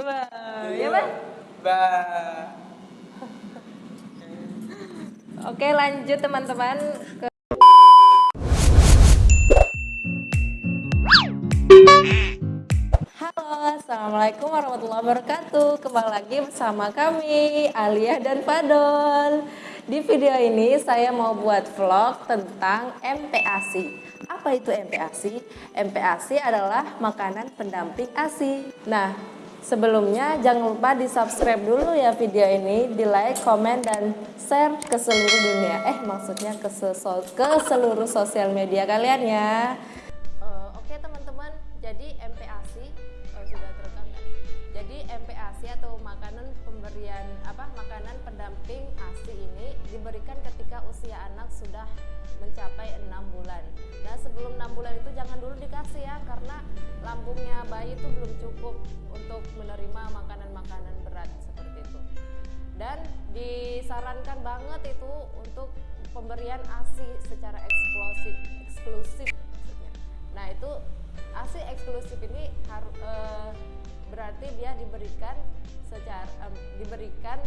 Ba. Ya, Bang? Ba. Oke, lanjut teman-teman ke Halo, Assalamualaikum warahmatullahi wabarakatuh Kembali lagi bersama kami, Alia dan Fadol Di video ini saya mau buat vlog tentang MPASI Apa itu MPASI? MPASI adalah makanan pendamping ASI Nah, sebelumnya jangan lupa di subscribe dulu ya video ini Di like, komen, dan share ke seluruh dunia. Eh, maksudnya ke, ke seluruh sosial media kalian ya. Uh, Oke teman-teman, jadi MPASI oh, sudah terekam kan? Jadi MPASI atau makanan pemberian apa makanan pendamping ASI ini diberikan ketika usia anak sudah mencapai enam bulan. Nah sebelum enam bulan itu jangan dulu dikasih ya karena lambungnya bayi itu belum cukup untuk menerima makanan-makanan berat seperti itu. Dan disarankan banget itu untuk pemberian ASI secara eksklusif, eksklusif. Nah itu ASI eksklusif ini harus berarti dia diberikan secara em, diberikan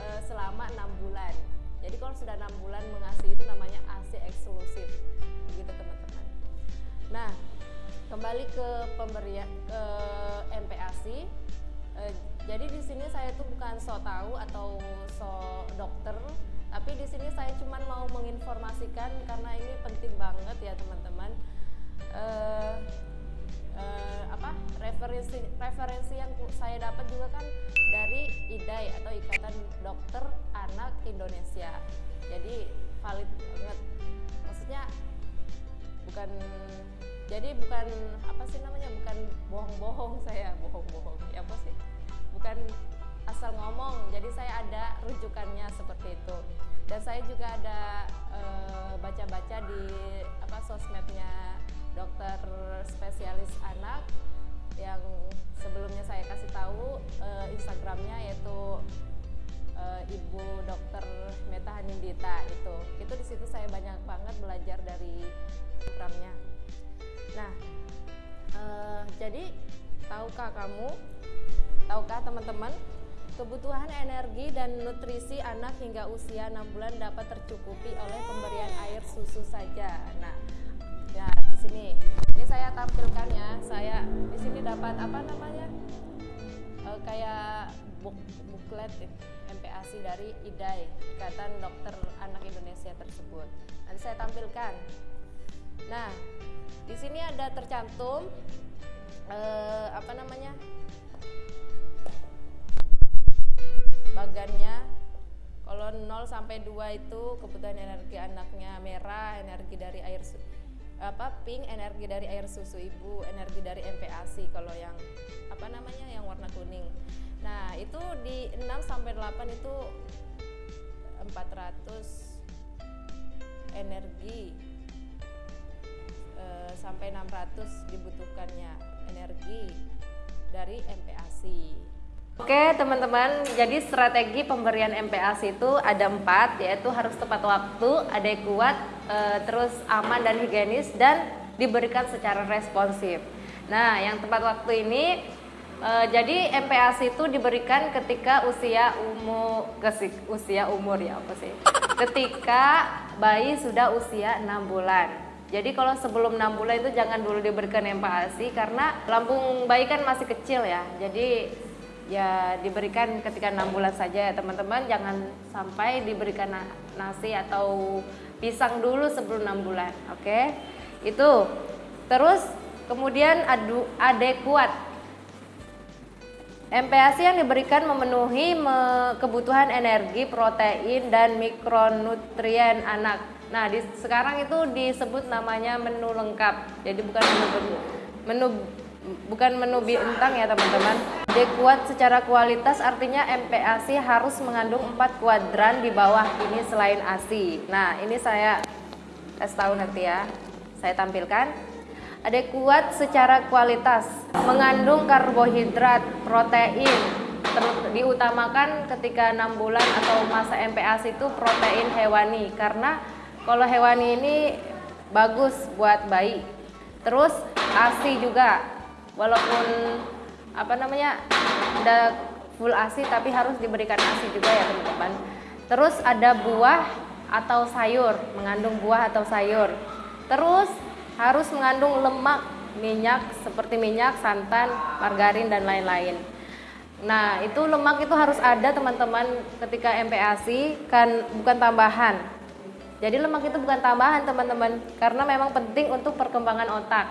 eh, selama enam bulan. Jadi kalau sudah enam bulan mengasihi itu namanya ASI eksklusif, begitu teman-teman. Nah kembali ke pemberian ke MPASI. Eh, jadi di sini saya tuh bukan so tahu atau so dokter, tapi di sini saya cuma mau menginformasikan karena ini penting banget ya teman-teman. Eh, eh, apa referensi referensi yang saya dapat juga kan dari IDAI atau Ikatan Dokter Anak Indonesia. Jadi valid banget. Maksudnya bukan jadi bukan apa sih namanya bukan bohong-bohong saya bohong-bohong ya apa sih bukan asal ngomong jadi saya ada rujukannya seperti itu dan saya juga ada eh, baca-baca di apa sosmednya belajar dari programnya. Nah eh, jadi tahukah kamu tahukah teman-teman kebutuhan energi dan nutrisi anak hingga usia 6 bulan dapat tercukupi oleh pemberian air susu saja? Nah ya di sini. Ini saya tampilkan ya. Saya di sini dapat apa namanya kayak buk, buklet ya, MPASI dari IDAI Ikatan Dokter Anak Indonesia tersebut. Nanti saya tampilkan. Nah di sini ada tercantum eh, apa namanya bagannya. Kalau 0 sampai 2 itu kebutuhan energi anaknya merah, energi dari air apa pink, energi dari air susu ibu, energi dari MPASI kalau yang apa namanya yang warna kuning. Itu di 6 sampai 8 itu 400 energi eh, sampai 600 dibutuhkannya energi dari MPASI. Oke teman-teman, jadi strategi pemberian MPASI itu ada empat, yaitu harus tepat waktu, adekuat, eh, terus aman dan higienis, dan diberikan secara responsif. Nah, yang tepat waktu ini, eh, jadi MPASI itu diberikan ketika usia umur, kesik- usia umur ya apa sih? Ketika bayi sudah usia 6 bulan. Jadi kalau sebelum 6 bulan itu jangan dulu diberikan MPASI karena lambung bayi kan masih kecil ya. Jadi ya diberikan ketika enam bulan saja ya teman-teman jangan sampai diberikan na- nasi atau pisang dulu sebelum enam bulan oke itu terus kemudian adu adekuat MPASI yang diberikan memenuhi me- kebutuhan energi, protein, dan mikronutrien anak. Nah, di, sekarang itu disebut namanya menu lengkap. Jadi bukan menu menu bukan menu bintang ya teman-teman. Adekuat secara kualitas artinya MPASI harus mengandung 4 kuadran di bawah ini selain ASI. Nah, ini saya kasih tahu nanti ya. Saya tampilkan. Adekuat secara kualitas, mengandung karbohidrat, protein, diutamakan ketika enam bulan atau masa MPASI itu protein hewani karena kalau hewani ini bagus buat bayi. Terus ASI juga, walaupun apa namanya udah full ASI tapi harus diberikan ASI juga ya teman-teman. Terus ada buah atau sayur, mengandung buah atau sayur. Terus harus mengandung lemak, minyak seperti minyak, santan, margarin dan lain-lain. Nah, itu lemak itu harus ada teman-teman ketika MPASI kan bukan tambahan. Jadi lemak itu bukan tambahan teman-teman karena memang penting untuk perkembangan otak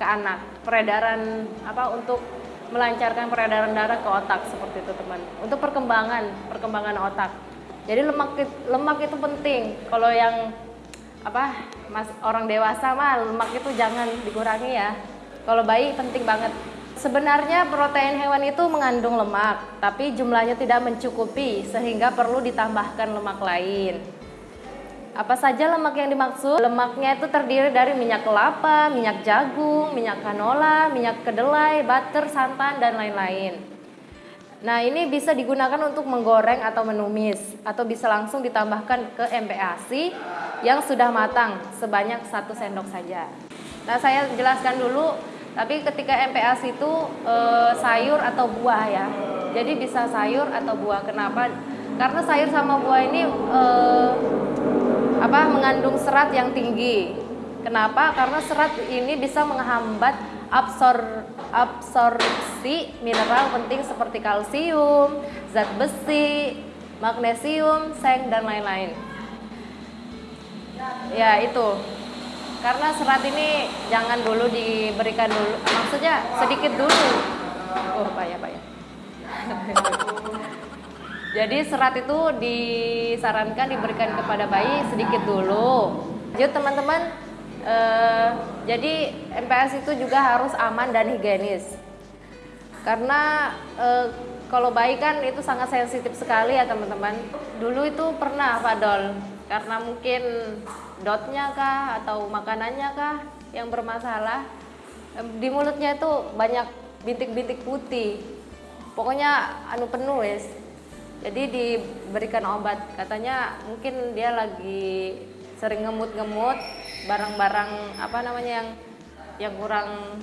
ke anak. Peredaran apa untuk melancarkan peredaran darah ke otak seperti itu teman. Untuk perkembangan perkembangan otak. Jadi lemak lemak itu penting. Kalau yang apa mas orang dewasa mah lemak itu jangan dikurangi ya. Kalau bayi penting banget. Sebenarnya protein hewan itu mengandung lemak, tapi jumlahnya tidak mencukupi sehingga perlu ditambahkan lemak lain. Apa saja lemak yang dimaksud? Lemaknya itu terdiri dari minyak kelapa, minyak jagung, minyak canola, minyak kedelai, butter, santan, dan lain-lain. Nah ini bisa digunakan untuk menggoreng atau menumis atau bisa langsung ditambahkan ke MPASI yang sudah matang sebanyak satu sendok saja. Nah saya jelaskan dulu tapi ketika MPAS itu e, sayur atau buah ya. Jadi bisa sayur atau buah. Kenapa? Karena sayur sama buah ini e, apa mengandung serat yang tinggi. Kenapa? Karena serat ini bisa menghambat absor absorpsi mineral penting seperti kalsium, zat besi, magnesium, seng dan lain-lain. Ya, itu. Karena serat ini jangan dulu diberikan dulu. Maksudnya sedikit dulu. Oh pak ya pak ya. Jadi serat itu disarankan diberikan kepada bayi sedikit dulu. Jadi teman-teman. Eh, jadi MPS itu juga harus aman dan higienis. Karena eh, kalau bayi kan itu sangat sensitif sekali ya teman-teman. Dulu itu pernah Pak Dol. Karena mungkin dotnya kah atau makanannya kah yang bermasalah? Di mulutnya itu banyak bintik-bintik putih. Pokoknya anu penuh wes jadi diberikan obat. Katanya mungkin dia lagi sering ngemut-ngemut barang-barang apa namanya yang yang kurang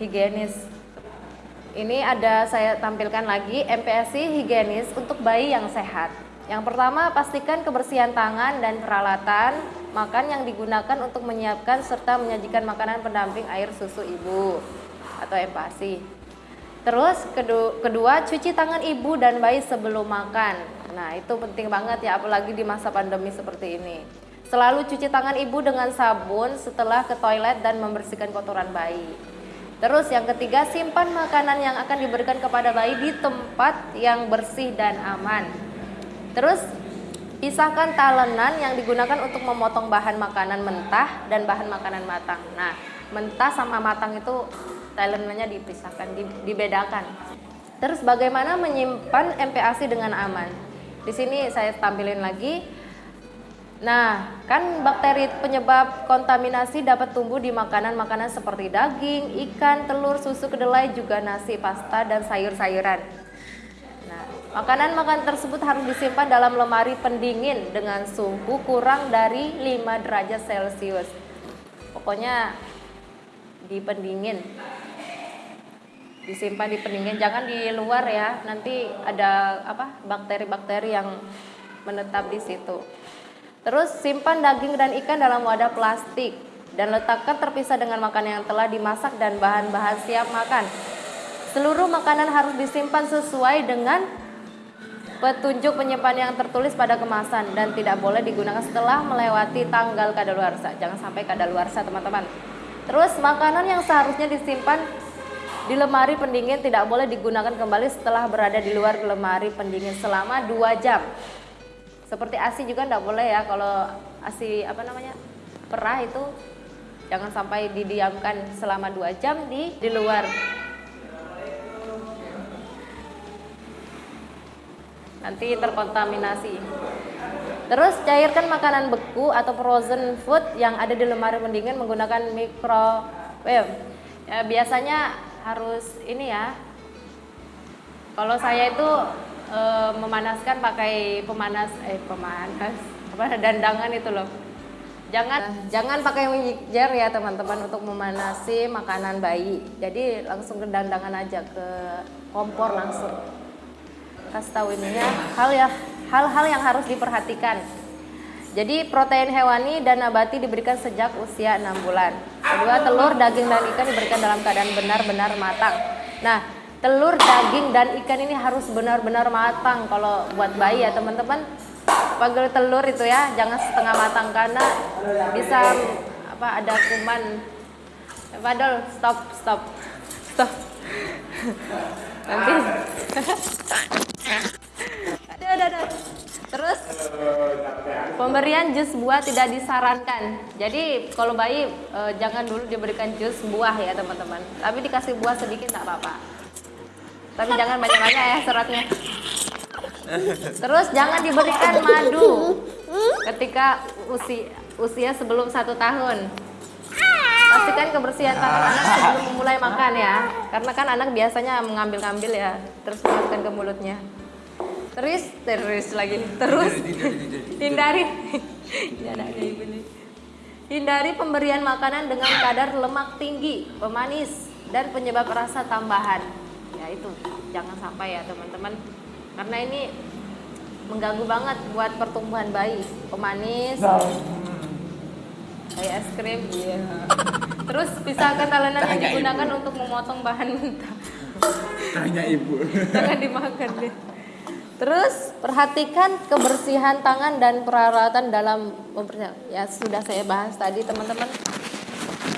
higienis. Ini ada saya tampilkan lagi MPSI higienis untuk bayi yang sehat yang pertama, pastikan kebersihan tangan dan peralatan makan yang digunakan untuk menyiapkan serta menyajikan makanan pendamping air susu ibu atau empasi. Terus kedua, cuci tangan ibu dan bayi sebelum makan. Nah, itu penting banget ya apalagi di masa pandemi seperti ini. Selalu cuci tangan ibu dengan sabun setelah ke toilet dan membersihkan kotoran bayi. Terus yang ketiga, simpan makanan yang akan diberikan kepada bayi di tempat yang bersih dan aman. Terus pisahkan talenan yang digunakan untuk memotong bahan makanan mentah dan bahan makanan matang. Nah, mentah sama matang itu talenannya dipisahkan, dibedakan. Terus bagaimana menyimpan MPASI dengan aman? Di sini saya tampilin lagi. Nah, kan bakteri penyebab kontaminasi dapat tumbuh di makanan-makanan seperti daging, ikan, telur, susu kedelai, juga nasi, pasta, dan sayur-sayuran. Makanan-makanan tersebut harus disimpan dalam lemari pendingin dengan suhu kurang dari 5 derajat Celcius. Pokoknya di pendingin. Disimpan di pendingin, jangan di luar ya. Nanti ada apa? bakteri-bakteri yang menetap di situ. Terus simpan daging dan ikan dalam wadah plastik dan letakkan terpisah dengan makanan yang telah dimasak dan bahan-bahan siap makan. Seluruh makanan harus disimpan sesuai dengan petunjuk penyimpan yang tertulis pada kemasan dan tidak boleh digunakan setelah melewati tanggal kadaluarsa. Jangan sampai kadaluarsa, teman-teman. Terus makanan yang seharusnya disimpan di lemari pendingin tidak boleh digunakan kembali setelah berada di luar lemari pendingin selama 2 jam. Seperti ASI juga tidak boleh ya kalau ASI apa namanya? perah itu jangan sampai didiamkan selama 2 jam di di luar nanti terkontaminasi. Terus cairkan makanan beku atau frozen food yang ada di lemari pendingin menggunakan microwave. Ya, biasanya harus ini ya. Kalau saya itu e, memanaskan pakai pemanas eh pemanas apa dandangan itu loh. Jangan jangan pakai mixer ya teman-teman untuk memanasi makanan bayi. Jadi langsung ke dandangan aja ke kompor langsung. Kasih tahu ininya hal ya hal-hal yang harus diperhatikan. Jadi protein hewani dan nabati diberikan sejak usia 6 bulan. Kedua, telur, daging dan ikan diberikan dalam keadaan benar-benar matang. Nah, telur, daging dan ikan ini harus benar-benar matang kalau buat bayi ya teman-teman pagel telur itu ya jangan setengah matang karena bisa apa ada kuman padahal stop stop stop nanti ada ada ada. Terus pemberian jus buah tidak disarankan. Jadi kalau bayi eh, jangan dulu diberikan jus buah ya teman-teman. Tapi dikasih buah sedikit tak apa-apa. Tapi jangan banyak-banyak ya seratnya Terus jangan diberikan madu ketika usia usia sebelum satu tahun. Pastikan kebersihan tangan anak sebelum memulai makan ya, karena kan anak biasanya mengambil-ngambil ya, terus masukkan ke mulutnya. Terus terus lagi. Terus. Hindari. Hindari pemberian makanan dengan kadar lemak tinggi, pemanis dan penyebab rasa tambahan. Ya itu. Jangan sampai ya teman-teman. Karena ini mengganggu banget buat pertumbuhan bayi. Pemanis. Kayak es krim. Iya. terus pisah ketalenan yang digunakan ibu. untuk memotong bahan mentah. Tanya ibu. Jangan dimakan deh Terus perhatikan kebersihan tangan dan peralatan dalam mempersiapkan. Ya sudah saya bahas tadi teman-teman.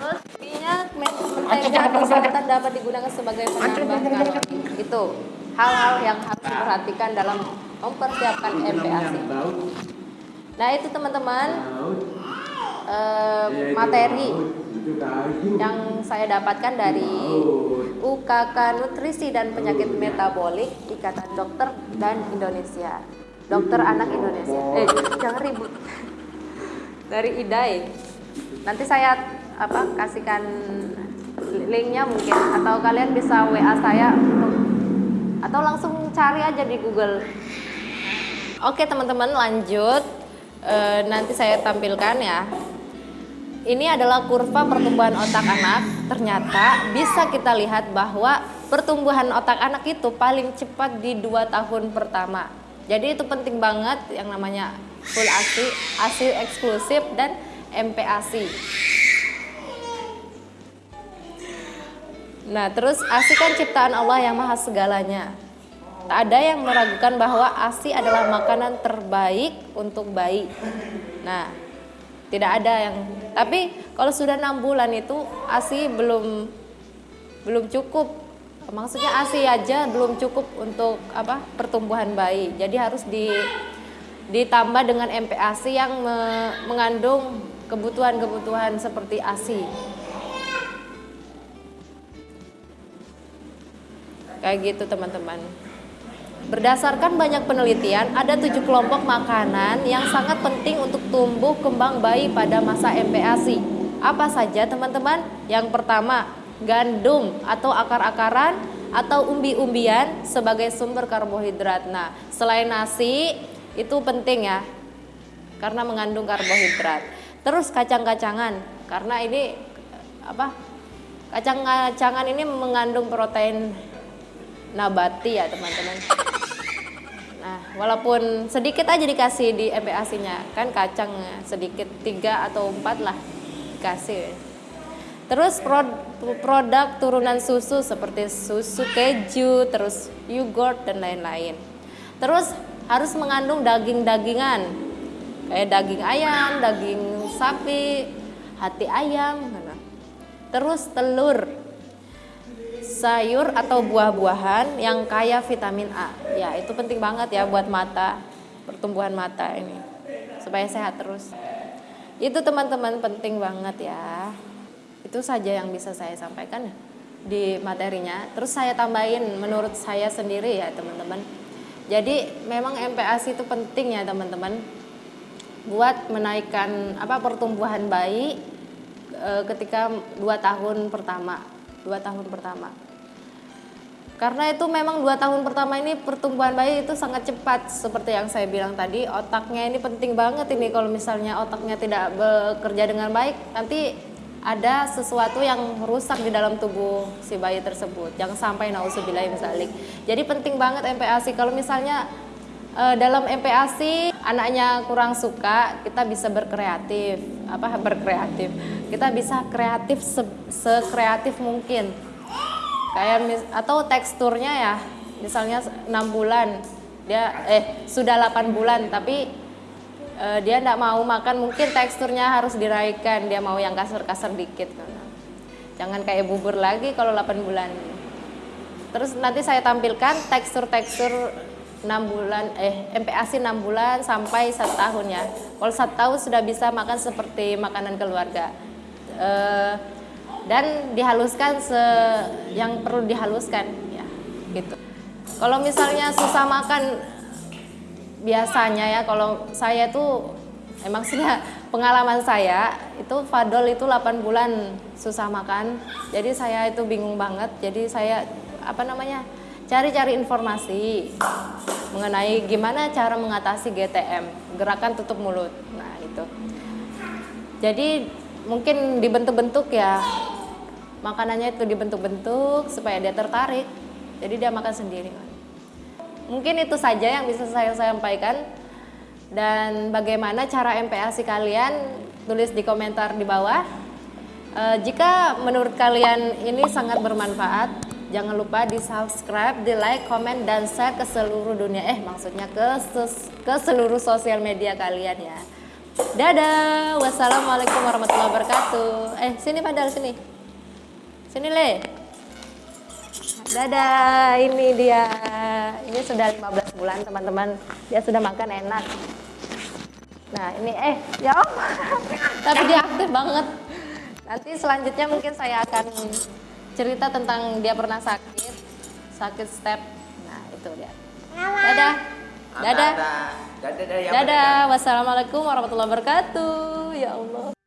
Terus minyak mentega santan dapat digunakan sebagai penambah kalori. Itu hal-hal yang harus diperhatikan dalam mempersiapkan MPASI. Nah itu teman-teman eh, materi yang saya dapatkan dari UKK Nutrisi dan Penyakit Metabolik Ikatan Dokter dan Indonesia. Dokter Anak Indonesia. Eh jangan ribut. Dari IDAI. Nanti saya apa kasihkan linknya mungkin atau kalian bisa WA saya untuk atau langsung cari aja di Google. Oke teman-teman lanjut e, nanti saya tampilkan ya. Ini adalah kurva pertumbuhan otak anak. Ternyata bisa kita lihat bahwa pertumbuhan otak anak itu paling cepat di dua tahun pertama. Jadi itu penting banget yang namanya full ASI, ASI eksklusif dan MPASI. Nah, terus ASI kan ciptaan Allah yang maha segalanya. Tak ada yang meragukan bahwa ASI adalah makanan terbaik untuk bayi. Nah, tidak ada yang tapi kalau sudah enam bulan itu ASI belum belum cukup. Maksudnya ASI aja belum cukup untuk apa? pertumbuhan bayi. Jadi harus di ditambah dengan MPASI yang me, mengandung kebutuhan-kebutuhan seperti ASI. Kayak gitu teman-teman. Berdasarkan banyak penelitian, ada tujuh kelompok makanan yang sangat penting untuk tumbuh kembang bayi pada masa MPASI. Apa saja teman-teman? Yang pertama, gandum atau akar-akaran atau umbi-umbian sebagai sumber karbohidrat. Nah, selain nasi itu penting ya, karena mengandung karbohidrat. Terus kacang-kacangan, karena ini apa? Kacang-kacangan ini mengandung protein nabati ya teman-teman. Walaupun sedikit aja dikasih di MPASI-nya, kan kacang sedikit tiga atau empat lah dikasih. Terus produk turunan susu seperti susu keju, terus yogurt dan lain-lain. Terus harus mengandung daging-dagingan kayak daging ayam, daging sapi, hati ayam, terus telur, sayur atau buah-buahan yang kaya vitamin A. Ya, itu penting banget ya buat mata, pertumbuhan mata ini. Supaya sehat terus. Itu teman-teman penting banget ya. Itu saja yang bisa saya sampaikan di materinya. Terus saya tambahin menurut saya sendiri ya, teman-teman. Jadi memang MPASI itu penting ya, teman-teman. Buat menaikkan apa pertumbuhan bayi e, ketika dua tahun pertama dua tahun pertama Karena itu memang dua tahun pertama ini pertumbuhan bayi itu sangat cepat seperti yang saya bilang tadi. Otaknya ini penting banget ini kalau misalnya otaknya tidak bekerja dengan baik nanti ada sesuatu yang rusak di dalam tubuh si bayi tersebut. Jangan sampai nauzubillah misalnya jadi penting banget MPASI kalau misalnya eh, dalam MPASI anaknya kurang suka kita bisa berkreatif. Apa? Berkreatif. Kita bisa kreatif se sekreatif mungkin kayak mis atau teksturnya ya misalnya enam bulan dia eh sudah 8 bulan tapi eh, dia tidak mau makan mungkin teksturnya harus diraikan dia mau yang kasar-kasar dikit. Jangan kayak bubur lagi kalau 8 bulan. Terus nanti saya tampilkan tekstur-tekstur 6 bulan eh MPASI 6 bulan sampai satu tahun ya. Kalau satu tahun sudah bisa makan seperti makanan keluarga. Eh, dan dihaluskan se yang perlu dihaluskan ya gitu. Kalau misalnya susah makan biasanya ya kalau saya tuh emang sudah pengalaman saya itu Fadol itu 8 bulan susah makan. Jadi saya itu bingung banget. Jadi saya apa namanya cari-cari informasi mengenai gimana cara mengatasi GTM gerakan tutup mulut. Nah itu jadi mungkin dibentuk-bentuk ya makanannya itu dibentuk-bentuk supaya dia tertarik. Jadi dia makan sendiri. Mungkin itu saja yang bisa saya sampaikan. Dan bagaimana cara MPASI kalian tulis di komentar di bawah. E, jika menurut kalian ini sangat bermanfaat jangan lupa di subscribe, di like, komen, dan share ke seluruh dunia. Eh maksudnya ke, ke seluruh sosial media kalian ya. Dadah, wassalamualaikum warahmatullahi wabarakatuh. Eh, sini padahal sini. Sini le. Dadah, ini dia. Ini sudah 15 bulan teman-teman. Dia sudah makan enak. Nah ini eh ya om. Tapi dia aktif banget. Nanti selanjutnya mungkin saya akan cerita tentang dia pernah sakit, sakit step. Nah itu dia. Dadah. Dadah. Dadah. Dadah. Dadah. Wassalamualaikum warahmatullahi wabarakatuh. Ya Allah.